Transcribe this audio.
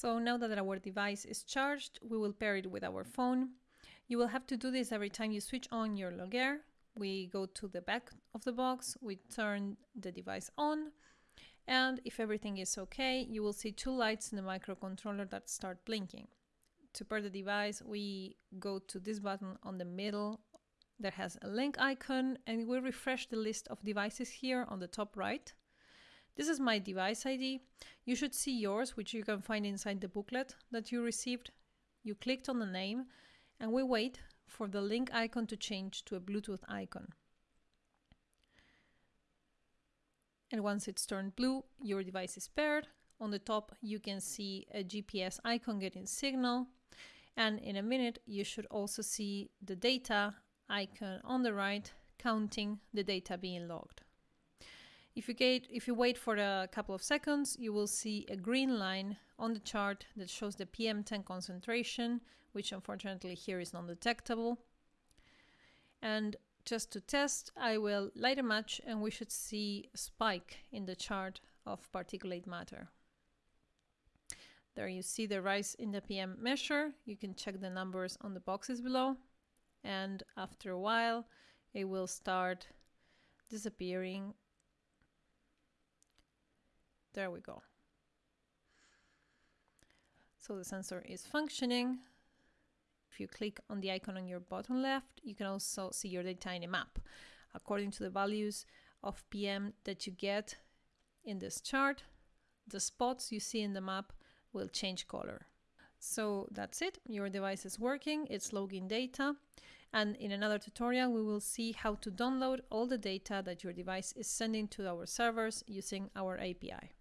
So now that our device is charged, we will pair it with our phone. You will have to do this every time you switch on your Logair. We go to the back of the box, we turn the device on, and if everything is okay, you will see two lights in the microcontroller that start blinking. To pair the device, we go to this button on the middle that has a link icon and we refresh the list of devices here on the top right. This is my device ID. You should see yours, which you can find inside the booklet that you received. You clicked on the name and we wait for the link icon to change to a Bluetooth icon. And once it's turned blue, your device is paired. On the top, you can see a GPS icon getting signal. And in a minute, you should also see the data icon on the right counting the data being logged. If you, get, if you wait for a couple of seconds, you will see a green line on the chart that shows the PM10 concentration, which unfortunately here is non-detectable. And just to test, I will light a match and we should see a spike in the chart of particulate matter. There you see the rise in the PM measure. You can check the numbers on the boxes below. And after a while, it will start disappearing there we go. So the sensor is functioning. If you click on the icon on your bottom left, you can also see your data in a map. According to the values of PM that you get in this chart, the spots you see in the map will change color. So that's it, your device is working, it's logging data, and in another tutorial we will see how to download all the data that your device is sending to our servers using our API.